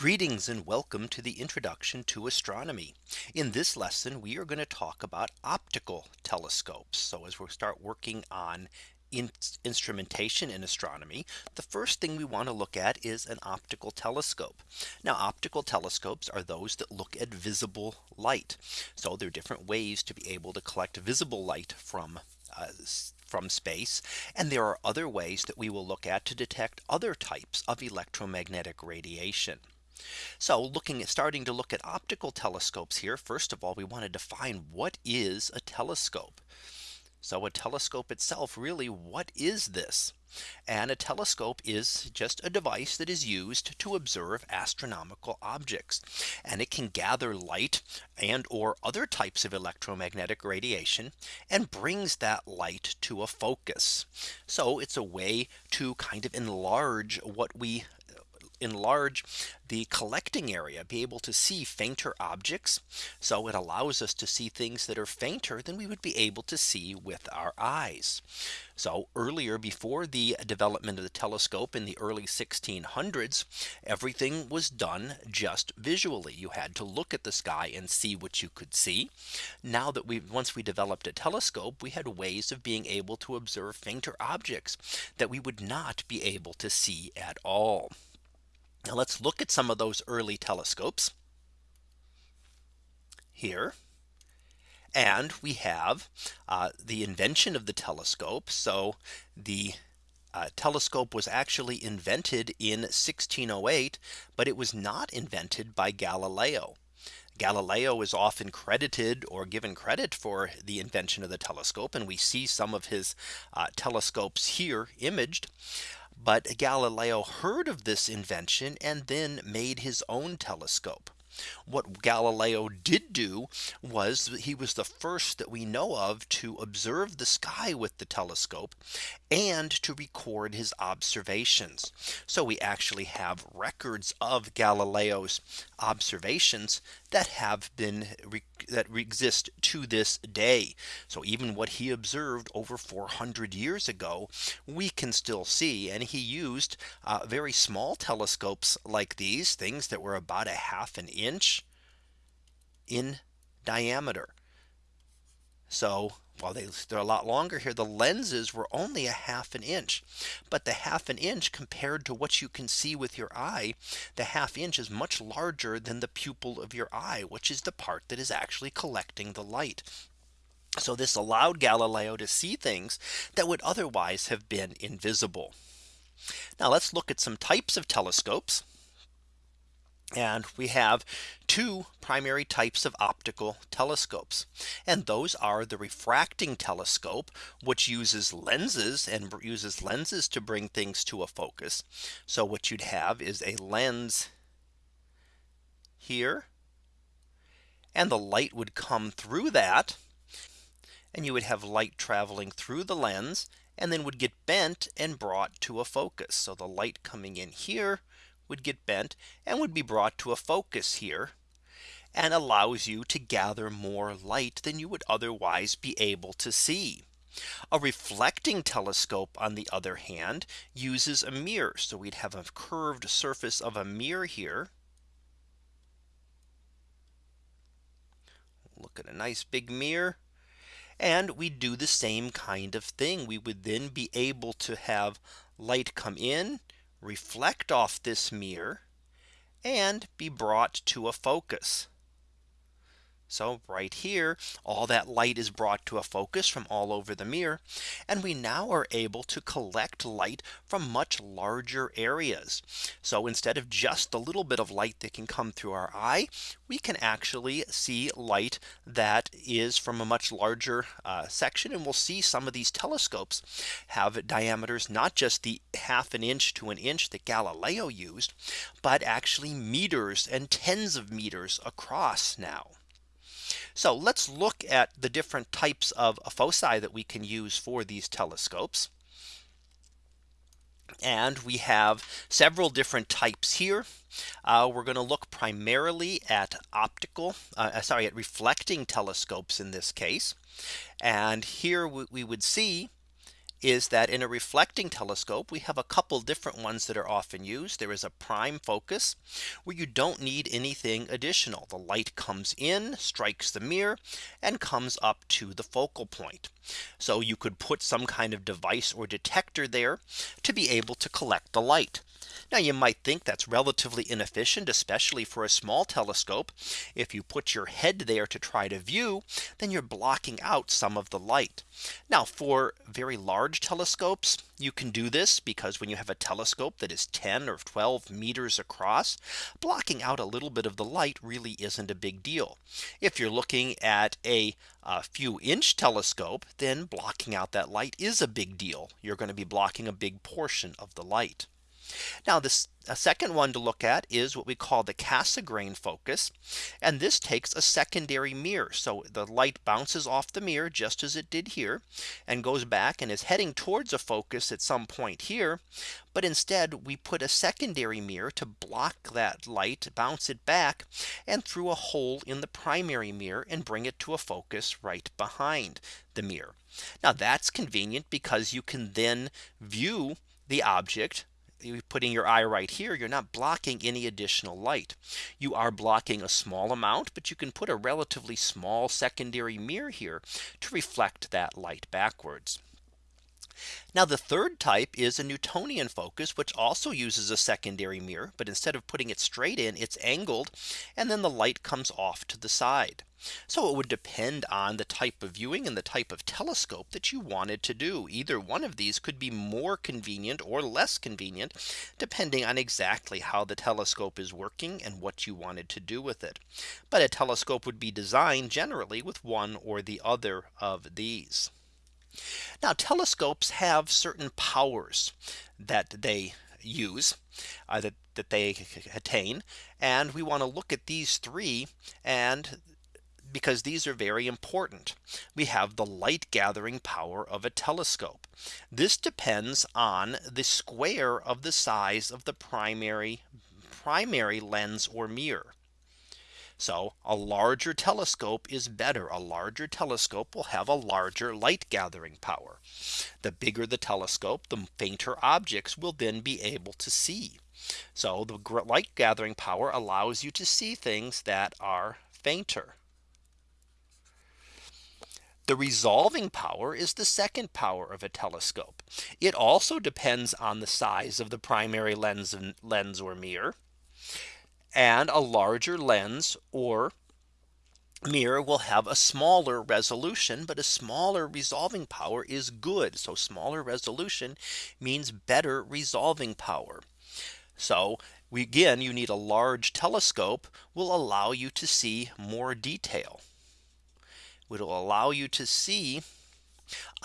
Greetings and welcome to the introduction to astronomy. In this lesson, we are going to talk about optical telescopes. So as we start working on in instrumentation in astronomy, the first thing we want to look at is an optical telescope. Now optical telescopes are those that look at visible light. So there are different ways to be able to collect visible light from uh, from space. And there are other ways that we will look at to detect other types of electromagnetic radiation. So looking at starting to look at optical telescopes here. First of all, we want to define what is a telescope. So a telescope itself really what is this? And a telescope is just a device that is used to observe astronomical objects. And it can gather light and or other types of electromagnetic radiation and brings that light to a focus. So it's a way to kind of enlarge what we enlarge the collecting area be able to see fainter objects. So it allows us to see things that are fainter than we would be able to see with our eyes. So earlier before the development of the telescope in the early 1600s, everything was done just visually. You had to look at the sky and see what you could see. Now that we once we developed a telescope, we had ways of being able to observe fainter objects that we would not be able to see at all. Now let's look at some of those early telescopes here. And we have uh, the invention of the telescope. So the uh, telescope was actually invented in 1608, but it was not invented by Galileo. Galileo is often credited or given credit for the invention of the telescope. And we see some of his uh, telescopes here imaged. But Galileo heard of this invention and then made his own telescope. What Galileo did do was he was the first that we know of to observe the sky with the telescope and to record his observations. So we actually have records of Galileo's observations that have been that exist to this day. So even what he observed over 400 years ago, we can still see and he used uh, very small telescopes like these things that were about a half an inch in diameter. So while they, they're a lot longer here, the lenses were only a half an inch. But the half an inch compared to what you can see with your eye, the half inch is much larger than the pupil of your eye, which is the part that is actually collecting the light. So this allowed Galileo to see things that would otherwise have been invisible. Now let's look at some types of telescopes. And we have two primary types of optical telescopes. And those are the refracting telescope, which uses lenses and uses lenses to bring things to a focus. So what you'd have is a lens here. And the light would come through that. And you would have light traveling through the lens and then would get bent and brought to a focus. So the light coming in here would get bent and would be brought to a focus here and allows you to gather more light than you would otherwise be able to see. A reflecting telescope on the other hand uses a mirror. So we'd have a curved surface of a mirror here. Look at a nice big mirror. And we do the same kind of thing. We would then be able to have light come in reflect off this mirror and be brought to a focus. So right here, all that light is brought to a focus from all over the mirror. And we now are able to collect light from much larger areas. So instead of just the little bit of light that can come through our eye, we can actually see light that is from a much larger uh, section. And we'll see some of these telescopes have diameters, not just the half an inch to an inch that Galileo used, but actually meters and tens of meters across now. So let's look at the different types of foci that we can use for these telescopes. And we have several different types here. Uh, we're going to look primarily at optical, uh, uh, sorry, at reflecting telescopes in this case. And here we would see is that in a reflecting telescope, we have a couple different ones that are often used. There is a prime focus where you don't need anything additional. The light comes in, strikes the mirror and comes up to the focal point. So you could put some kind of device or detector there to be able to collect the light. Now you might think that's relatively inefficient, especially for a small telescope. If you put your head there to try to view, then you're blocking out some of the light. Now for very large telescopes, you can do this because when you have a telescope that is 10 or 12 meters across, blocking out a little bit of the light really isn't a big deal. If you're looking at a, a few inch telescope, then blocking out that light is a big deal. You're going to be blocking a big portion of the light. Now this a second one to look at is what we call the Cassegrain focus. And this takes a secondary mirror. So the light bounces off the mirror just as it did here and goes back and is heading towards a focus at some point here. But instead we put a secondary mirror to block that light bounce it back and through a hole in the primary mirror and bring it to a focus right behind the mirror. Now that's convenient because you can then view the object you're putting your eye right here, you're not blocking any additional light. You are blocking a small amount, but you can put a relatively small secondary mirror here to reflect that light backwards. Now the third type is a Newtonian focus, which also uses a secondary mirror. But instead of putting it straight in, it's angled and then the light comes off to the side. So it would depend on the type of viewing and the type of telescope that you wanted to do. Either one of these could be more convenient or less convenient, depending on exactly how the telescope is working and what you wanted to do with it. But a telescope would be designed generally with one or the other of these. Now telescopes have certain powers that they use uh, that, that they attain. And we want to look at these three and because these are very important. We have the light gathering power of a telescope. This depends on the square of the size of the primary primary lens or mirror. So a larger telescope is better. A larger telescope will have a larger light gathering power. The bigger the telescope, the fainter objects will then be able to see. So the light gathering power allows you to see things that are fainter. The resolving power is the second power of a telescope. It also depends on the size of the primary lens lens or mirror and a larger lens or mirror will have a smaller resolution but a smaller resolving power is good. So smaller resolution means better resolving power. So we again you need a large telescope will allow you to see more detail. It will allow you to see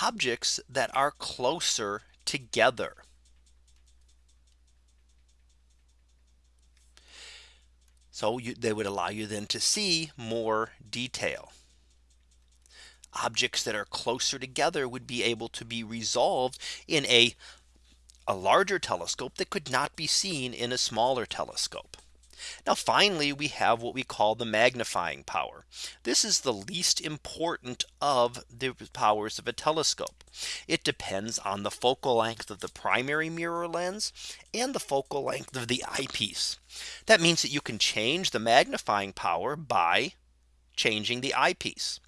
objects that are closer together So you, they would allow you then to see more detail. Objects that are closer together would be able to be resolved in a a larger telescope that could not be seen in a smaller telescope. Now finally, we have what we call the magnifying power. This is the least important of the powers of a telescope. It depends on the focal length of the primary mirror lens and the focal length of the eyepiece. That means that you can change the magnifying power by changing the eyepiece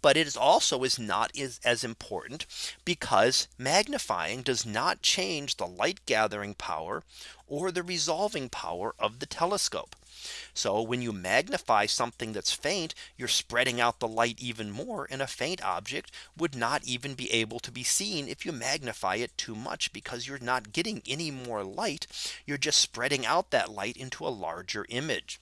but it is also is not is as important because magnifying does not change the light gathering power or the resolving power of the telescope. So when you magnify something that's faint, you're spreading out the light even more and a faint object would not even be able to be seen if you magnify it too much because you're not getting any more light. You're just spreading out that light into a larger image.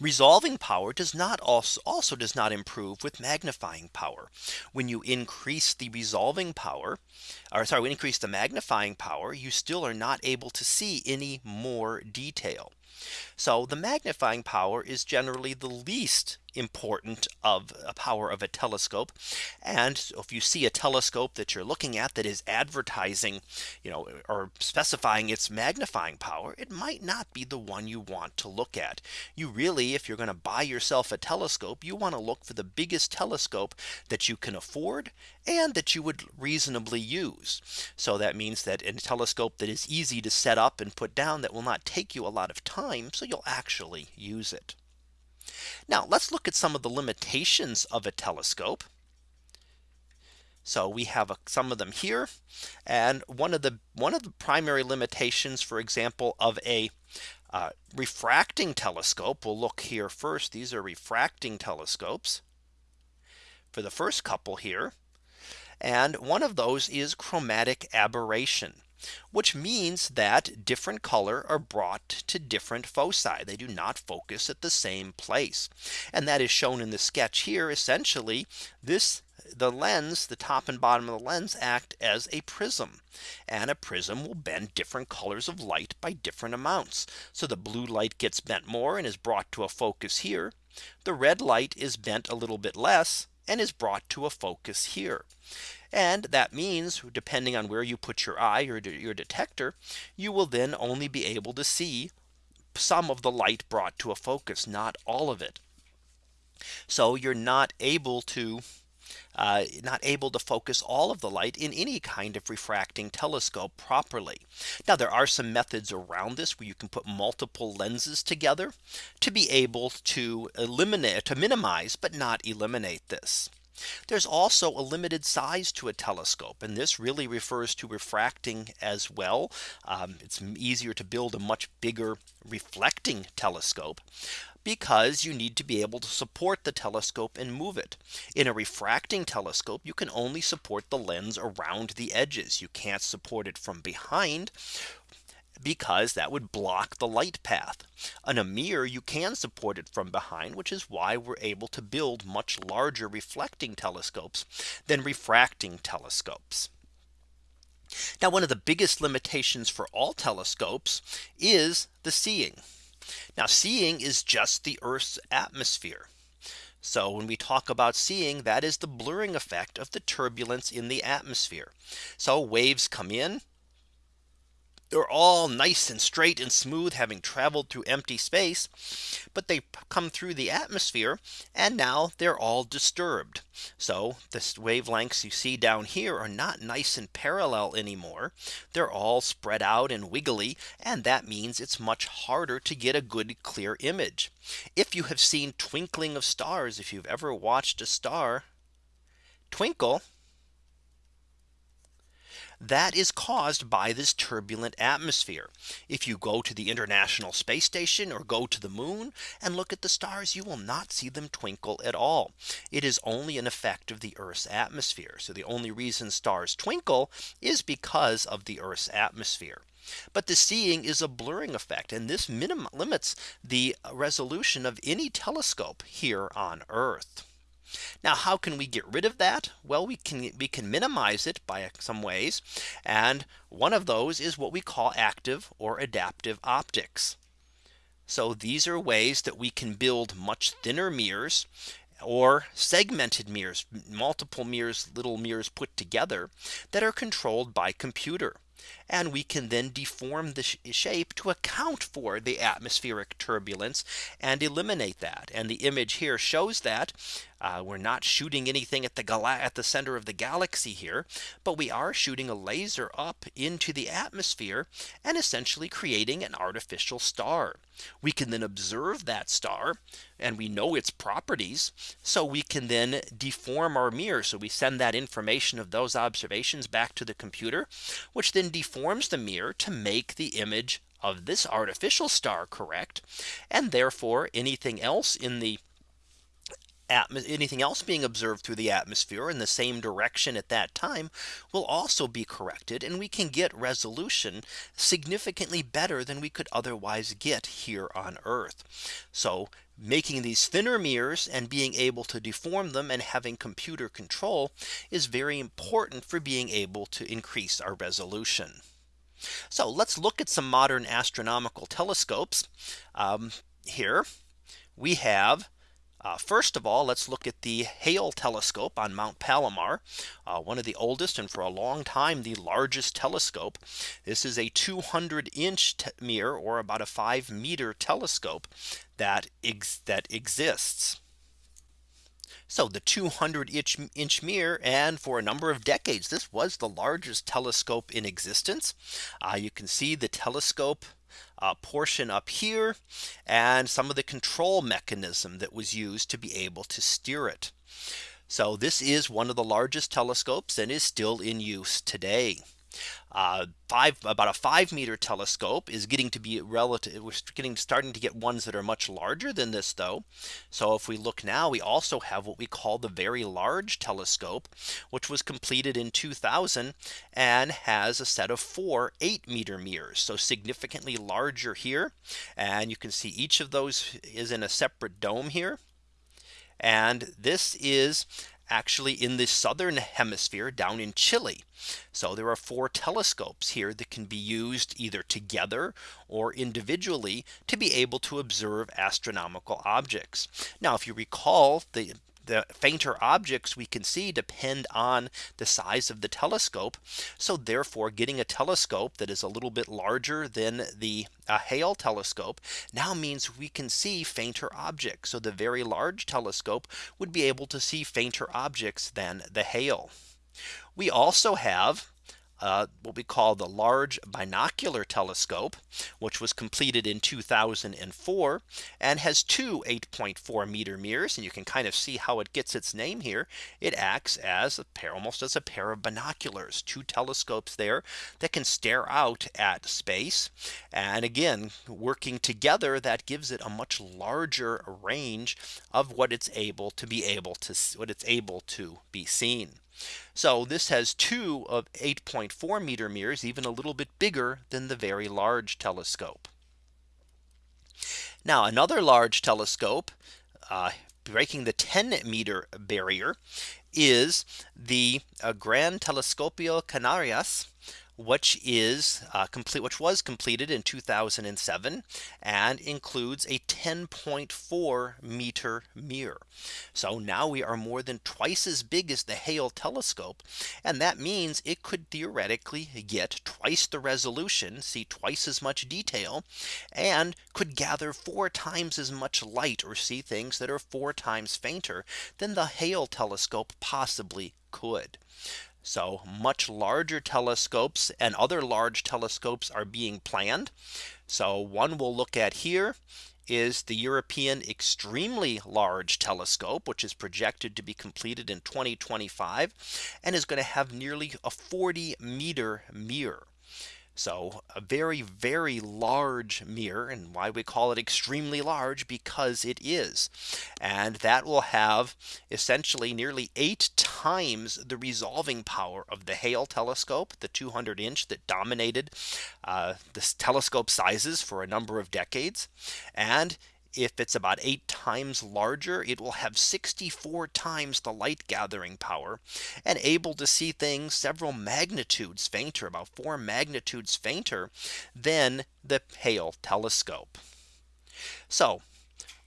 Resolving power does not also also does not improve with magnifying power. When you increase the resolving power, or sorry, increase the magnifying power, you still are not able to see any more detail. So the magnifying power is generally the least important of a power of a telescope. And if you see a telescope that you're looking at that is advertising, you know, or specifying its magnifying power, it might not be the one you want to look at. You really, if you're going to buy yourself a telescope, you want to look for the biggest telescope that you can afford and that you would reasonably use. So that means that a telescope that is easy to set up and put down that will not take you a lot of time. You'll actually use it. Now let's look at some of the limitations of a telescope. So we have a, some of them here. And one of the one of the primary limitations, for example, of a uh, refracting telescope. We'll look here first. These are refracting telescopes for the first couple here. And one of those is chromatic aberration which means that different color are brought to different foci. They do not focus at the same place. And that is shown in the sketch here. Essentially, this the lens, the top and bottom of the lens act as a prism. And a prism will bend different colors of light by different amounts. So the blue light gets bent more and is brought to a focus here. The red light is bent a little bit less and is brought to a focus here. And that means depending on where you put your eye or your detector, you will then only be able to see some of the light brought to a focus, not all of it. So you're not able to uh, not able to focus all of the light in any kind of refracting telescope properly. Now there are some methods around this where you can put multiple lenses together to be able to eliminate to minimize but not eliminate this. There's also a limited size to a telescope. And this really refers to refracting as well. Um, it's easier to build a much bigger reflecting telescope because you need to be able to support the telescope and move it. In a refracting telescope, you can only support the lens around the edges. You can't support it from behind because that would block the light path. On a mirror you can support it from behind which is why we're able to build much larger reflecting telescopes than refracting telescopes. Now one of the biggest limitations for all telescopes is the seeing. Now seeing is just the Earth's atmosphere. So when we talk about seeing that is the blurring effect of the turbulence in the atmosphere. So waves come in they're all nice and straight and smooth having traveled through empty space. But they come through the atmosphere and now they're all disturbed. So the wavelengths you see down here are not nice and parallel anymore. They're all spread out and wiggly. And that means it's much harder to get a good clear image. If you have seen twinkling of stars, if you've ever watched a star twinkle, that is caused by this turbulent atmosphere. If you go to the International Space Station or go to the moon and look at the stars, you will not see them twinkle at all. It is only an effect of the Earth's atmosphere. So the only reason stars twinkle is because of the Earth's atmosphere. But the seeing is a blurring effect and this limits the resolution of any telescope here on Earth. Now how can we get rid of that? Well, we can we can minimize it by some ways. And one of those is what we call active or adaptive optics. So these are ways that we can build much thinner mirrors or segmented mirrors, multiple mirrors, little mirrors put together that are controlled by computer. And we can then deform the sh shape to account for the atmospheric turbulence and eliminate that. And the image here shows that uh, we're not shooting anything at the at the center of the galaxy here, but we are shooting a laser up into the atmosphere and essentially creating an artificial star. We can then observe that star and we know its properties. So we can then deform our mirror. So we send that information of those observations back to the computer, which then deforms the mirror to make the image of this artificial star correct. And therefore anything else in the anything else being observed through the atmosphere in the same direction at that time will also be corrected and we can get resolution significantly better than we could otherwise get here on Earth. So making these thinner mirrors and being able to deform them and having computer control is very important for being able to increase our resolution. So let's look at some modern astronomical telescopes. Um, here we have uh, first of all, let's look at the Hale telescope on Mount Palomar, uh, one of the oldest and for a long time the largest telescope. This is a 200 inch mirror or about a 5 meter telescope that ex that exists. So the 200 inch, inch mirror and for a number of decades this was the largest telescope in existence. Uh, you can see the telescope uh, portion up here and some of the control mechanism that was used to be able to steer it. So this is one of the largest telescopes and is still in use today. Uh, five about a five meter telescope is getting to be relative. We're getting starting to get ones that are much larger than this though. So if we look now, we also have what we call the very large telescope, which was completed in 2000 and has a set of four eight meter mirrors. So significantly larger here. And you can see each of those is in a separate dome here. And this is actually in the southern hemisphere down in Chile. So there are four telescopes here that can be used either together or individually to be able to observe astronomical objects. Now if you recall the the fainter objects we can see depend on the size of the telescope. So therefore getting a telescope that is a little bit larger than the uh, Hale telescope now means we can see fainter objects. So the very large telescope would be able to see fainter objects than the Hale. We also have uh, what we call the Large Binocular Telescope, which was completed in 2004 and has two 8.4 meter mirrors. And you can kind of see how it gets its name here. It acts as a pair almost as a pair of binoculars, two telescopes there that can stare out at space. And again, working together, that gives it a much larger range of what it's able to be able to what it's able to be seen. So this has two of 8.4 meter mirrors, even a little bit bigger than the very large telescope. Now another large telescope uh, breaking the 10 meter barrier is the uh, Gran Telescopio Canarias which is uh, complete which was completed in 2007 and includes a 10.4 meter mirror. So now we are more than twice as big as the Hale telescope. And that means it could theoretically get twice the resolution, see twice as much detail, and could gather four times as much light or see things that are four times fainter than the Hale telescope possibly could. So much larger telescopes and other large telescopes are being planned. So one we'll look at here is the European Extremely Large Telescope, which is projected to be completed in 2025 and is going to have nearly a 40 meter mirror. So a very, very large mirror and why we call it extremely large because it is. And that will have essentially nearly eight times the resolving power of the Hale telescope, the 200 inch that dominated uh, this telescope sizes for a number of decades. And if it's about eight times larger, it will have 64 times the light gathering power and able to see things several magnitudes fainter, about four magnitudes fainter than the Hale telescope. So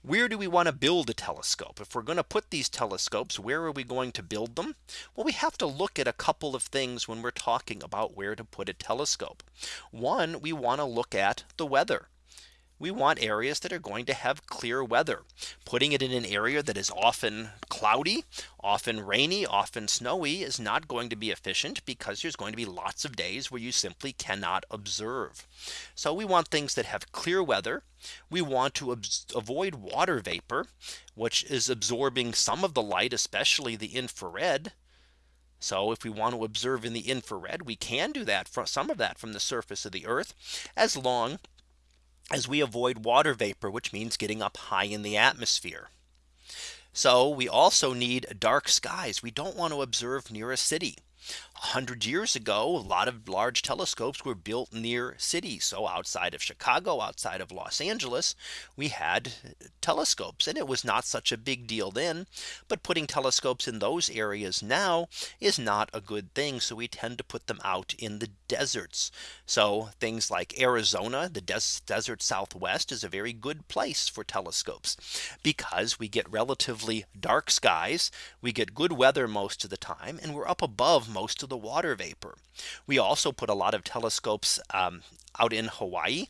where do we want to build a telescope? If we're going to put these telescopes, where are we going to build them? Well, we have to look at a couple of things when we're talking about where to put a telescope. One, we want to look at the weather we want areas that are going to have clear weather. Putting it in an area that is often cloudy, often rainy, often snowy is not going to be efficient because there's going to be lots of days where you simply cannot observe. So we want things that have clear weather. We want to avoid water vapor, which is absorbing some of the light, especially the infrared. So if we want to observe in the infrared, we can do that from some of that from the surface of the earth, as long as we avoid water vapor, which means getting up high in the atmosphere. So we also need dark skies. We don't want to observe near a city. 100 years ago, a lot of large telescopes were built near cities. So outside of Chicago, outside of Los Angeles, we had telescopes and it was not such a big deal then. But putting telescopes in those areas now is not a good thing. So we tend to put them out in the deserts. So things like Arizona, the des desert Southwest is a very good place for telescopes because we get relatively dark skies. We get good weather most of the time and we're up above most of the water vapor. We also put a lot of telescopes um, out in Hawaii.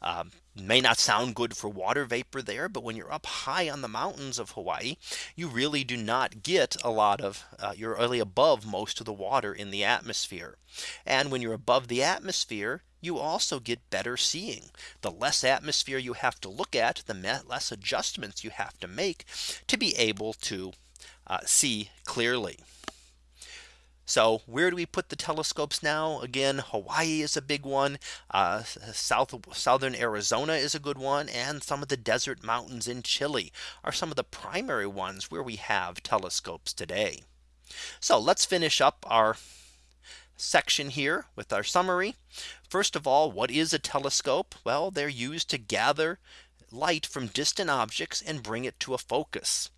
Um, may not sound good for water vapor there. But when you're up high on the mountains of Hawaii, you really do not get a lot of uh, you're really above most of the water in the atmosphere. And when you're above the atmosphere, you also get better seeing. The less atmosphere you have to look at, the less adjustments you have to make to be able to uh, see clearly. So where do we put the telescopes now? Again, Hawaii is a big one. Uh, South southern Arizona is a good one. And some of the desert mountains in Chile are some of the primary ones where we have telescopes today. So let's finish up our section here with our summary. First of all, what is a telescope? Well, they're used to gather light from distant objects and bring it to a focus.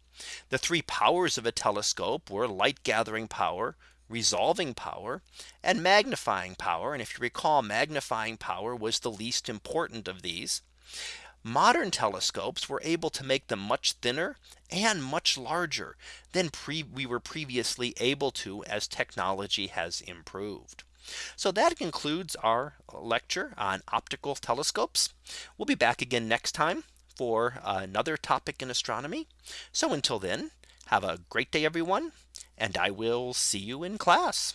The three powers of a telescope were light gathering power, resolving power and magnifying power. And if you recall magnifying power was the least important of these. Modern telescopes were able to make them much thinner and much larger than we were previously able to as technology has improved. So that concludes our lecture on optical telescopes. We'll be back again next time for another topic in astronomy. So until then, have a great day, everyone, and I will see you in class.